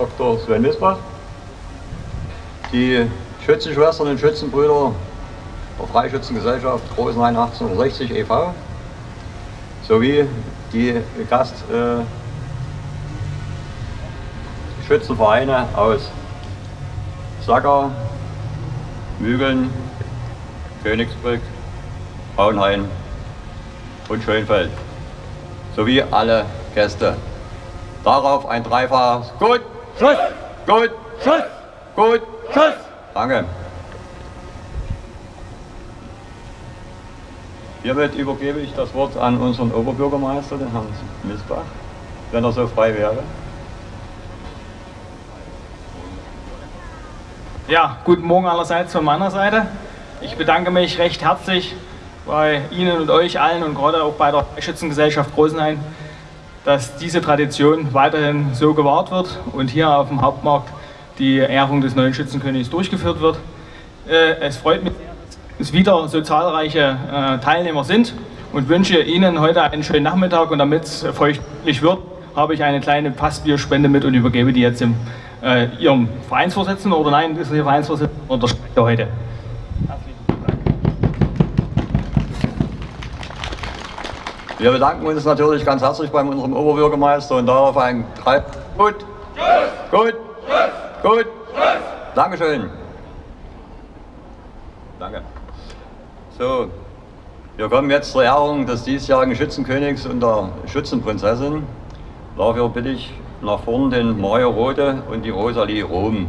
Dr. Sven Misbach, die Schützenschwestern und Schützenbrüder der Freischützengesellschaft Großenhain 1860 e.V. sowie die Gast äh, aus Sacker, Mügeln, Königsbrück, Braunhain und Schönfeld sowie alle Gäste. Darauf ein dreifaches Gut, Schuss, Gut, Schuss, Gut, Schuss. Danke. Hiermit übergebe ich das Wort an unseren Oberbürgermeister, den Herrn Misbach, wenn er so frei wäre. Ja, guten Morgen allerseits von meiner Seite. Ich bedanke mich recht herzlich bei Ihnen und euch allen und gerade auch bei der Schützengesellschaft Großenhain, dass diese Tradition weiterhin so gewahrt wird und hier auf dem Hauptmarkt die Ehrung des neuen Schützenkönigs durchgeführt wird. Äh, es freut mich, dass wieder so zahlreiche äh, Teilnehmer sind und wünsche Ihnen heute einen schönen Nachmittag und damit es feuchtlich wird, habe ich eine kleine Passbierspende mit und übergebe die jetzt im, äh, Ihrem Vereinsvorsitzenden oder nein, ist Ihr Vereinsvorsitzender und der Sprecher Wir bedanken uns natürlich ganz herzlich bei unserem Oberbürgermeister und darauf ein drei. Gut. Gut. Gut. Dankeschön. Danke. So, wir kommen jetzt zur Ehrung des diesjährigen Schützenkönigs und der Schützenprinzessin. Dafür bitte ich nach vorn den Mario Rode und die Rosalie Rom.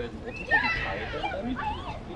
Quellen runter, die scheitern.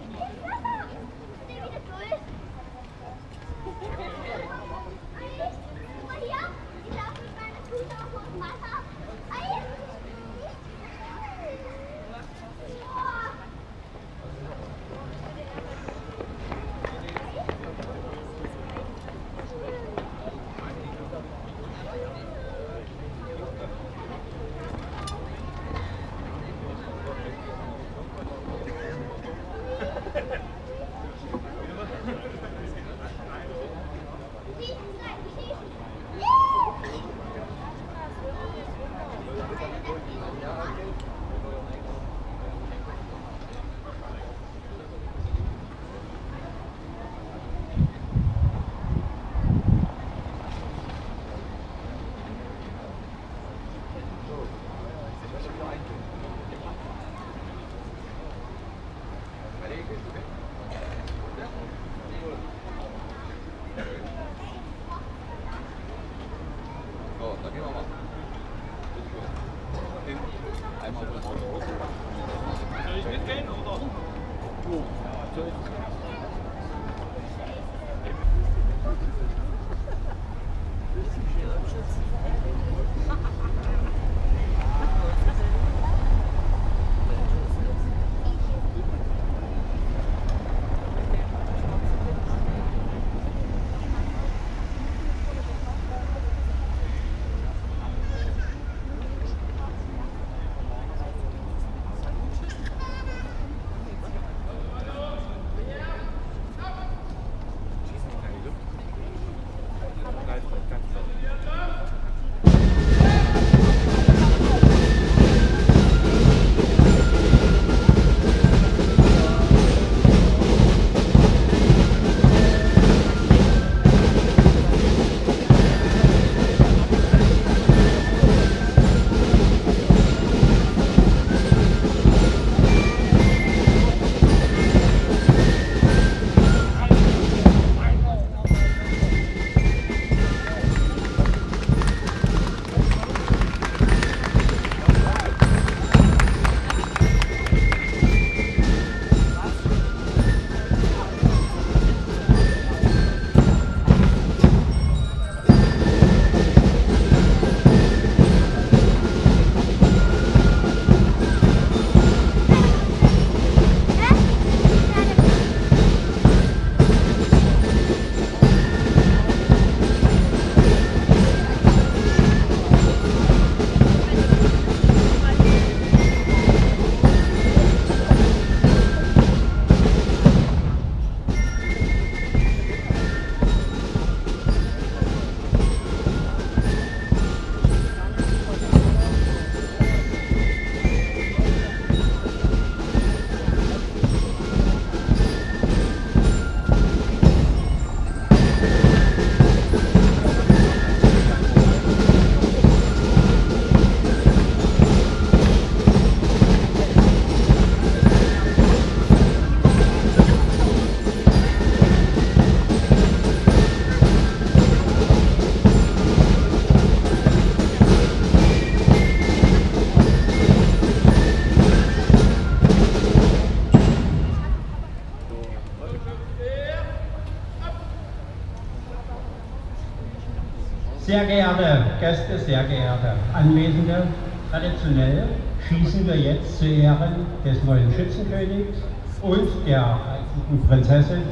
Geehrte Gäste, sehr geehrte Anwesende, traditionell schießen wir jetzt zu Ehren des neuen Schützenkönigs und der alten Prinzessin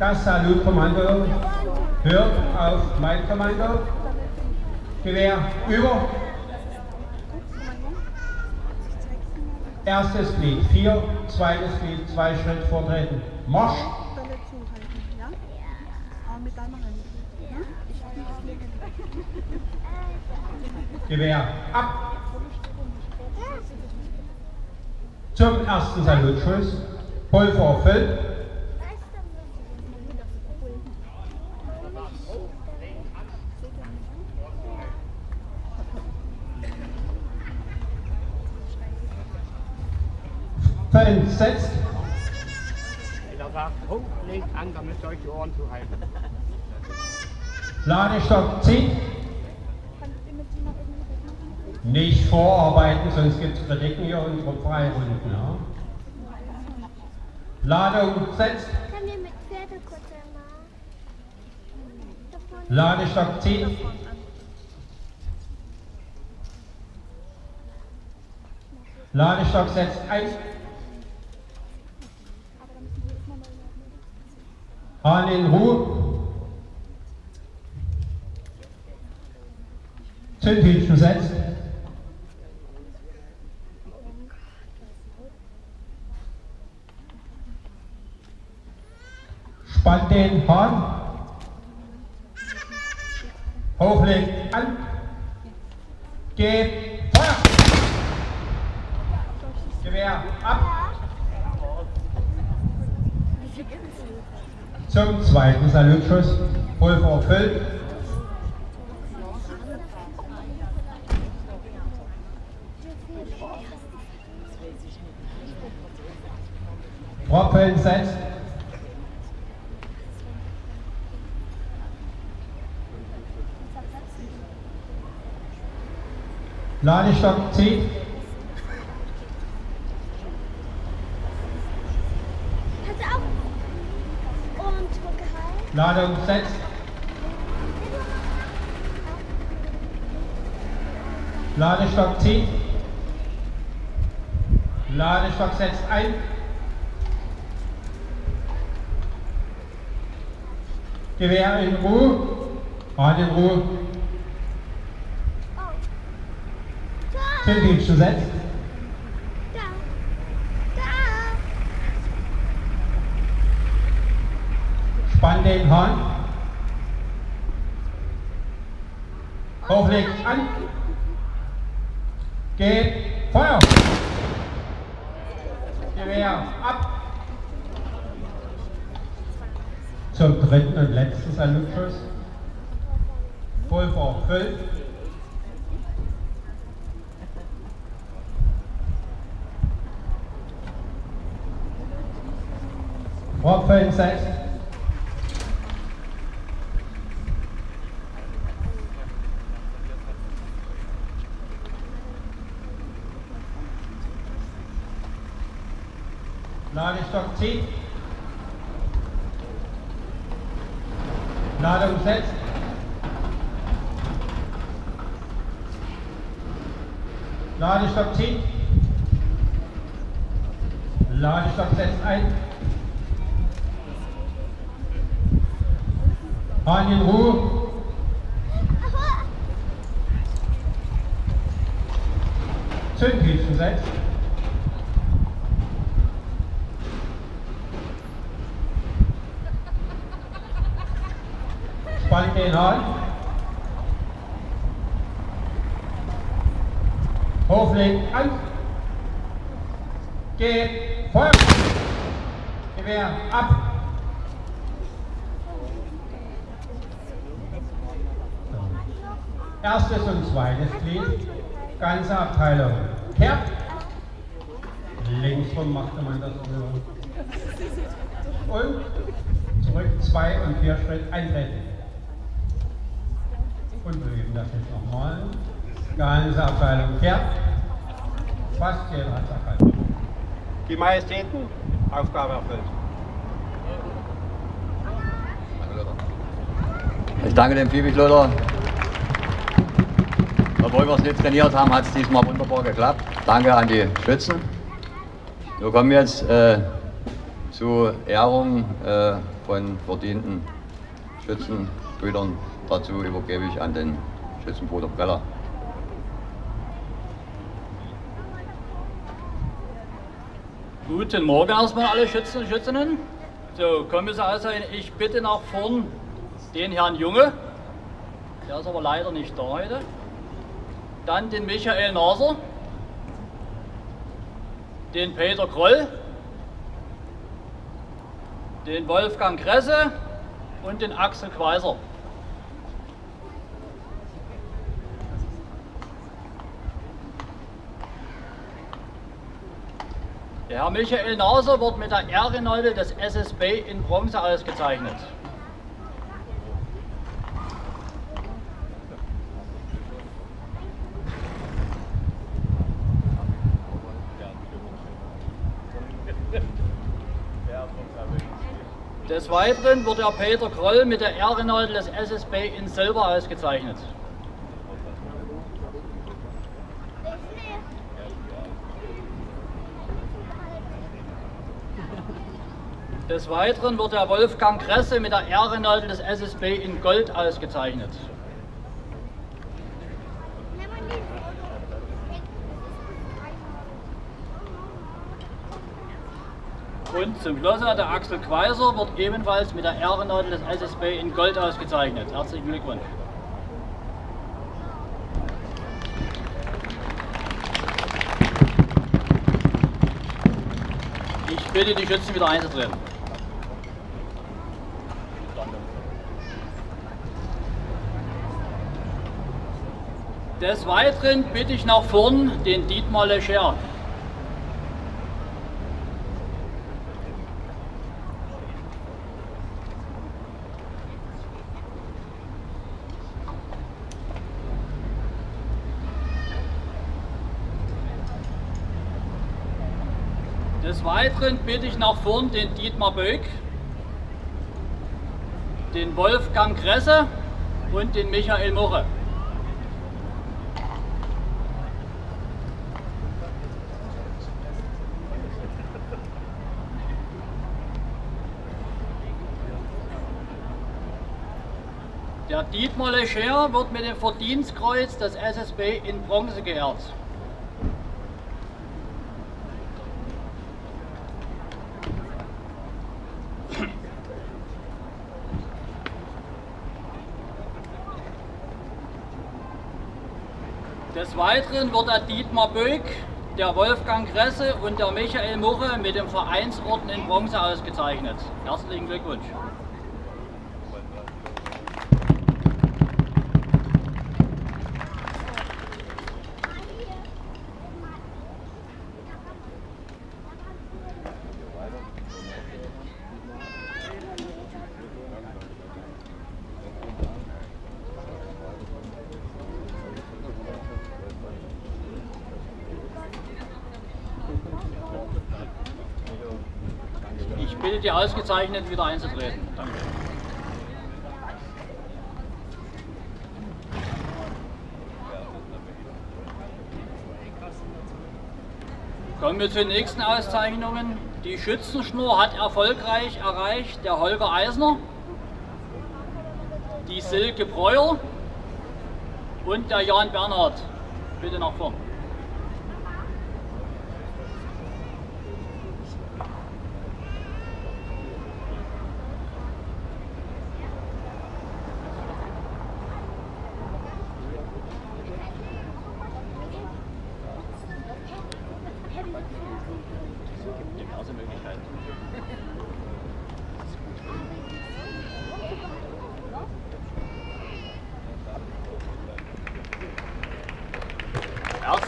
das Salutkommando hört auf mein Kommando. Gewehr über. Erstes Glied 4, zweites Glied 2 Schritt vortreten. Marsch! Bälle zuhalten, ja? Aber mit deiner Hand. Ja? Ich Gewehr ab! Zum ersten Salutschuss. Pulver füllt. Fällen setzt. Er sagt, oh, legt an, damit euch die Ohren zu halten. Ladestock zieht. Nicht vorarbeiten, sonst gibt es Kritiken hier und Freirunden. Ja. Ladung setzt. Ladestock zieht. Ladestock setzt ein. Hahn in Ruhe. Zündhütchen setzt. Spannt den Hahn. Hochlegt an. Geht Feuer. Gewehr ab. Zum zweiten Salutschuss. Pulver füllt. Propeln setzt. Ladestock zieht. Kannst du auch halten? Ladung setzt. Ladestock zieht. Ladestock setzt ein. Gewehr in Ruhe. Hahn in Ruhe. Zündhütchen setzt. Da. Da. Spann den Hahn. Hochlegt an. Geht Feuer. zum dritten und letzten Salutschuss. Pulver 5. Vorfeld 6. Den Hahn. Hochlegt an. Geht Feuer. Gewehr ab. Erstes und zweites Glied, ganze Abteilung. Kehrt. Linksrum machte man das so. Und zurück zwei und vier Schritt eintreten. Und wir üben das jetzt nochmal. Ganze Abteilung kehrt. Fast jeder hat erkannt. Die Majestäten, Aufgabe erfüllt. Ich danke dem Phoebe-Kloder. Obwohl wir es nicht trainiert haben, hat es diesmal wunderbar geklappt. Danke an die Schützen. Wir kommen jetzt äh, zu Ehrung äh, von verdienten Schützenbrüdern. Dazu übergebe ich an den Schützenbruder Preller. Guten Morgen erstmal alle Schützen und Schützinnen. So, Kommissar sein, ich bitte nach vorn den Herrn Junge, der ist aber leider nicht da heute. Dann den Michael Naser, den Peter Kroll, den Wolfgang Kresse und den Axel Quaiser. Der Herr Michael Naser wird mit der Ehrenleute des SSB in Bronze ausgezeichnet. Des Weiteren wird der Peter Kroll mit der Ehrenleute des SSB in Silber ausgezeichnet. Des Weiteren wird der Wolfgang Kresse mit der Ehrenleute des SSB in Gold ausgezeichnet. Und zum Schluss der Axel Quaiser wird ebenfalls mit der Ehrenleute des SSB in Gold ausgezeichnet. Herzlichen Glückwunsch. Ich bitte die Schützen wieder einzutreten. Des Weiteren bitte ich nach vorn den Dietmar Lecher. Des Weiteren bitte ich nach vorn den Dietmar Böck, den Wolfgang Kresse und den Michael Murre. Der Dietmar Lecher wird mit dem Verdienstkreuz des SSB in Bronze geehrt. Des Weiteren wird der Dietmar Böck, der Wolfgang Kresse und der Michael Murre mit dem Vereinsorden in Bronze ausgezeichnet. Herzlichen Glückwunsch. Bitte die Ausgezeichneten wieder einzutreten. Danke. Kommen wir zu den nächsten Auszeichnungen. Die Schützenschnur hat erfolgreich erreicht der Holger Eisner, die Silke Breuer und der Jan Bernhard. Bitte nach vorn.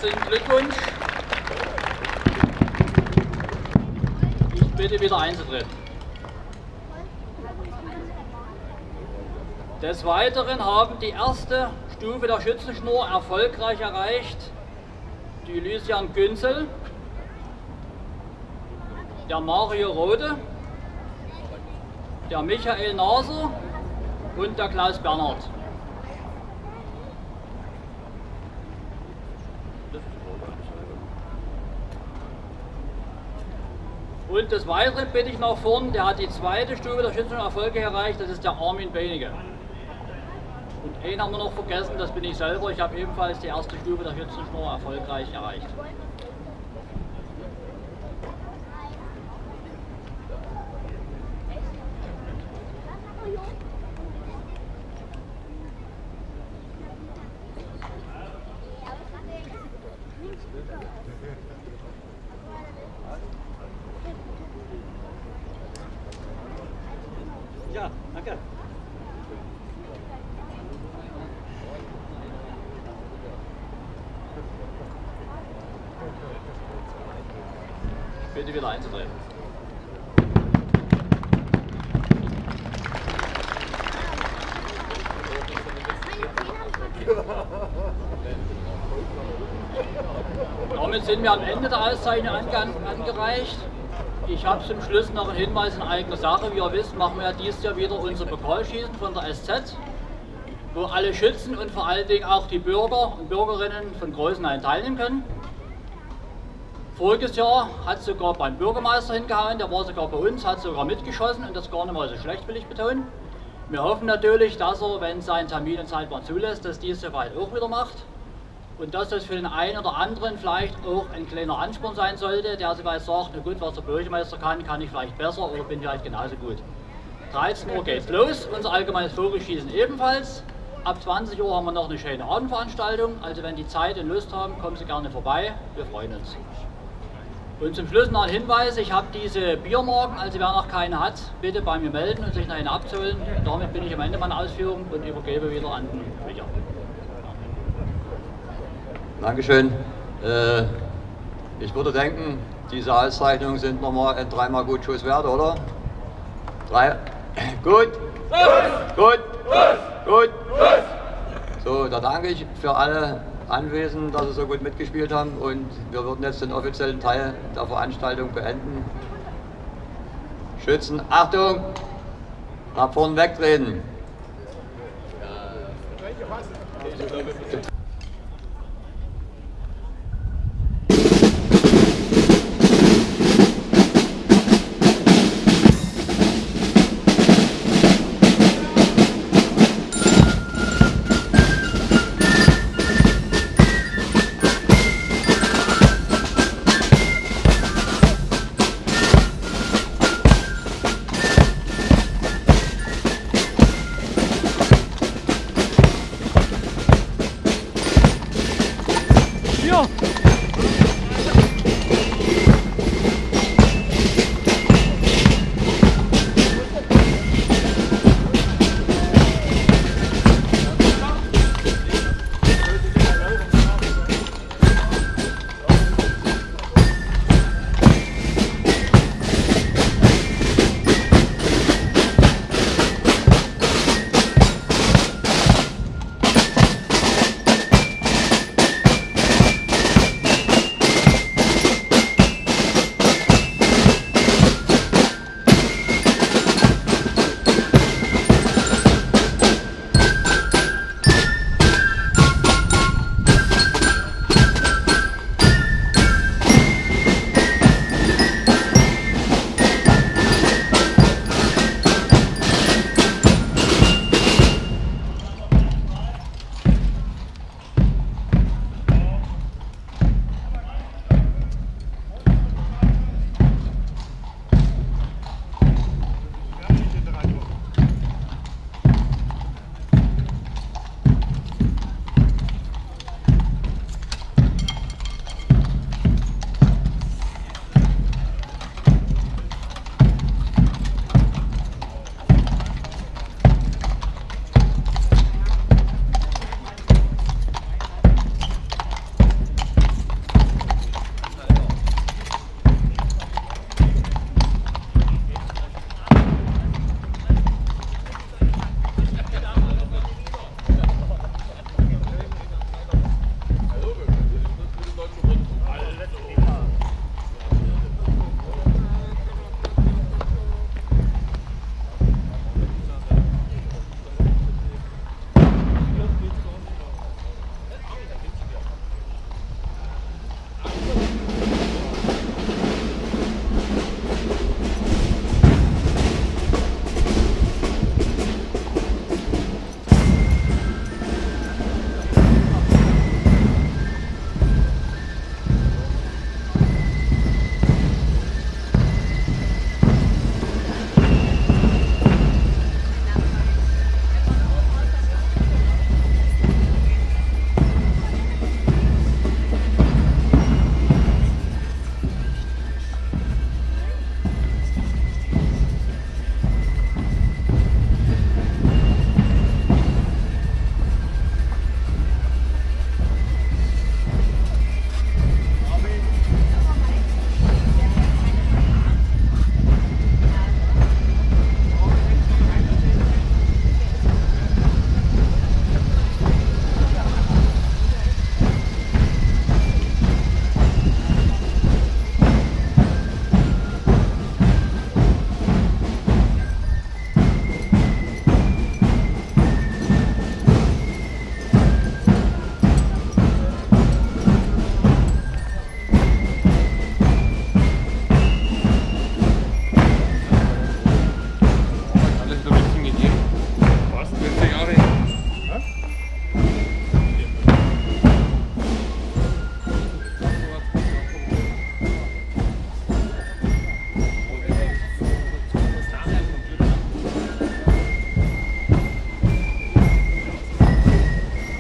Herzlichen Glückwunsch. Ich bitte wieder einzutreten. Des Weiteren haben die erste Stufe der Schützenschnur erfolgreich erreicht die Lysian Günzel, der Mario Rode, der Michael Naser und der Klaus Bernhard. Und des Weiteren bitte ich nach vorn, der hat die zweite Stufe der Schützen Erfolge erreicht, das ist der Armin Benige. Und einen haben wir noch vergessen, das bin ich selber. Ich habe ebenfalls die erste Stufe der Schützenschnur erfolgreich erreicht. Ja, danke. Bitte wieder einzutreten. Damit sind wir am Ende Auszeichnung ange angereicht. Ich habe zum Schluss noch einen Hinweis in eigener Sache. Wie ihr wisst, machen wir ja dieses Jahr wieder unser Pokalschießen von der SZ, wo alle Schützen und vor allen Dingen auch die Bürger und Bürgerinnen von Großenhain teilnehmen können. Voriges Jahr hat sogar beim Bürgermeister hingehauen, der war sogar bei uns, hat sogar mitgeschossen und das gar nicht mal so schlecht, will ich betonen. Wir hoffen natürlich, dass er, wenn sein Termin und Zeitplan zulässt, das dieses Jahr bald auch wieder macht. Und dass das für den einen oder anderen vielleicht auch ein kleiner Ansporn sein sollte, der sich vielleicht sagt, na gut, was der Bürgermeister kann, kann ich vielleicht besser oder bin vielleicht genauso gut. 13 Uhr geht's los, unser allgemeines Vogelschießen ebenfalls. Ab 20 Uhr haben wir noch eine schöne Abendveranstaltung, also wenn die Zeit und Lust haben, kommen Sie gerne vorbei, wir freuen uns. Und zum Schluss noch ein Hinweis, ich habe diese Biermarken, also wer noch keine hat, bitte bei mir melden und sich noch eine abzuholen. Damit bin ich am Ende meiner Ausführung und übergebe wieder an den Micha. Dankeschön. Äh, ich würde denken, diese Auszeichnungen sind nochmal ein dreimal gut Schuss wert, oder? Drei. Gut. Gut. Gut. So, da danke ich für alle Anwesenden, dass sie so gut mitgespielt haben und wir würden jetzt den offiziellen Teil der Veranstaltung beenden. Schützen, Achtung! Nach vorn wegtreten.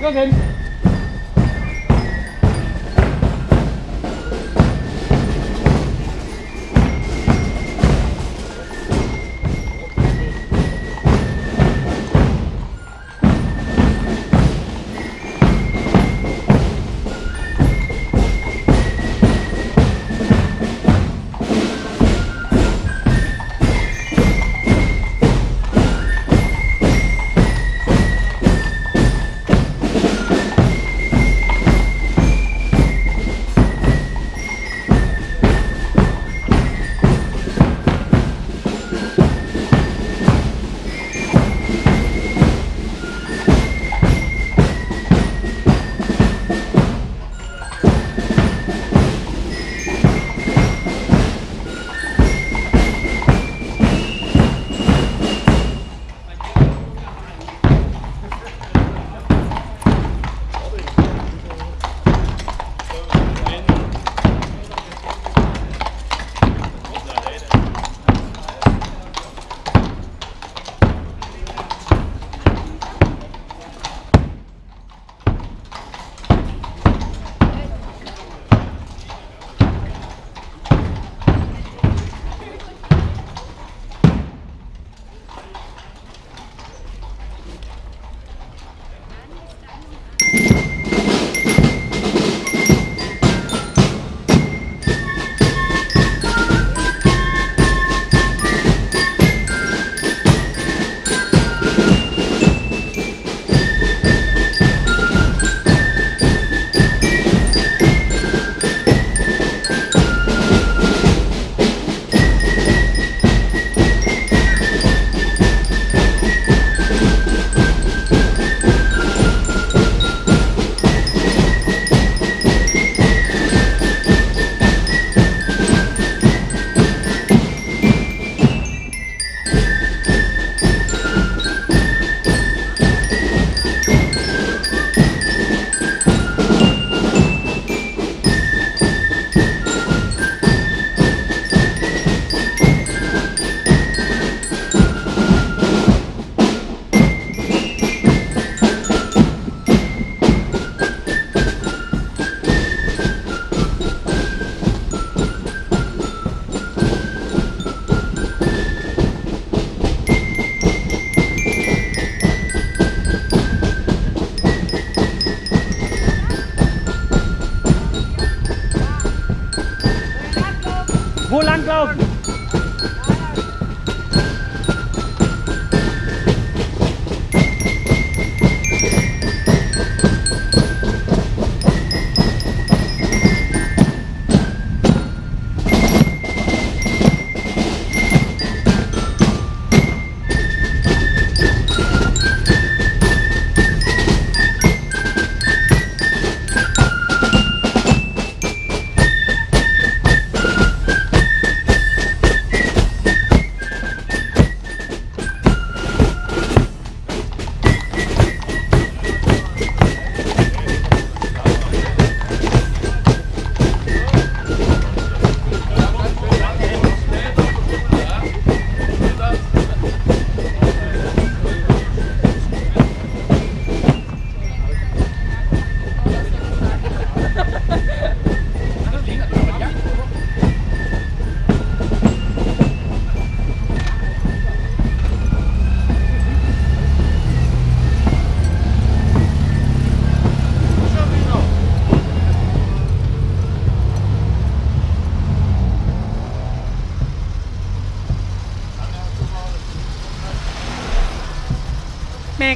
Jürgen! Wo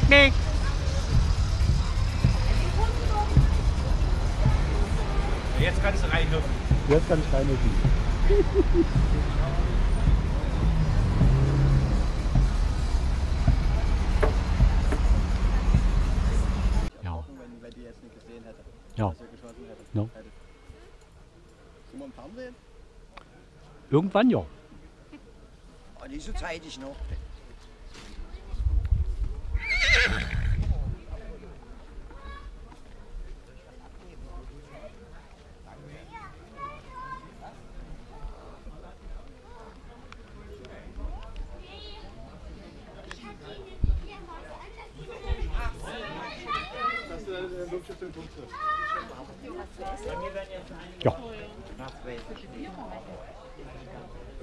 Nick, Nick. Jetzt kannst du reinhüpfen. Jetzt kann ich reinhüpfen. Ja. Wenn, wenn die jetzt nicht gesehen hätte. Ja. Dass er geschossen hätte. Ja. hätte. Sind wir im Fernsehen? Irgendwann ja. Oh, nicht so zeitig noch. Dass du dann Ja.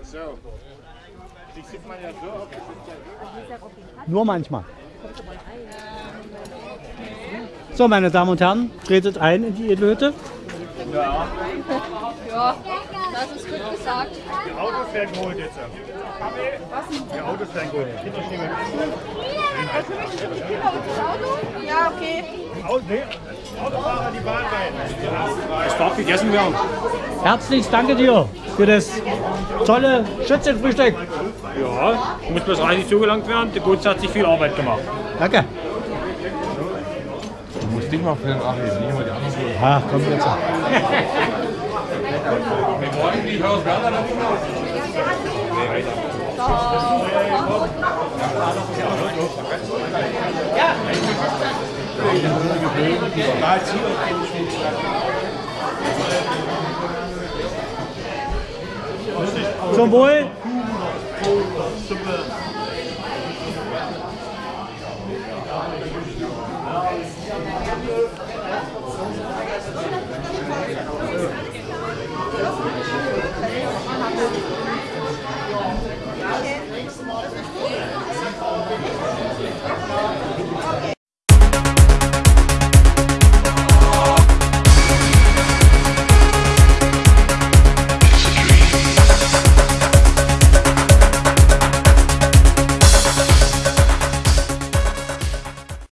So. Die sieht man ja so. Nur manchmal. So, meine Damen und Herren, tretet ein in die Edelhütte. Ja. Ja, das ist gut gesagt. Die Autos werden geholt jetzt. Die Autos werden geholt. Stehen Ja, okay. Autofahrer die Bahn rein. Es darf gegessen werden. Herzlich danke dir für das tolle Schützenfrühstück. Ja, muss bloß reichlich zugelangt werden. Der Gutz hat sich viel Arbeit gemacht. Danke. Du musst dich mal für den Achim, nicht mal die anderen so. Ah, komm jetzt. Wir wollen die Haus Werner Zum Wohl. Thank you.